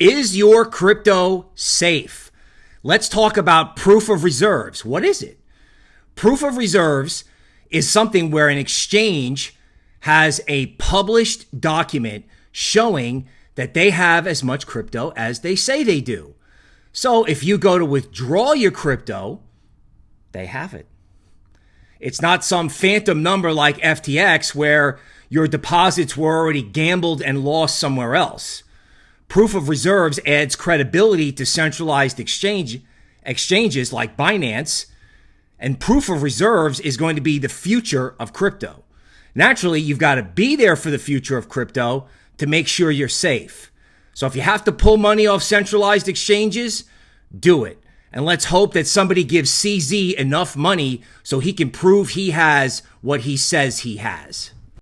Is your crypto safe? Let's talk about proof of reserves. What is it? Proof of reserves is something where an exchange has a published document showing that they have as much crypto as they say they do. So if you go to withdraw your crypto, they have it. It's not some phantom number like FTX where your deposits were already gambled and lost somewhere else. Proof of reserves adds credibility to centralized exchange exchanges like Binance, and proof of reserves is going to be the future of crypto. Naturally, you've got to be there for the future of crypto to make sure you're safe. So if you have to pull money off centralized exchanges, do it. And let's hope that somebody gives CZ enough money so he can prove he has what he says he has.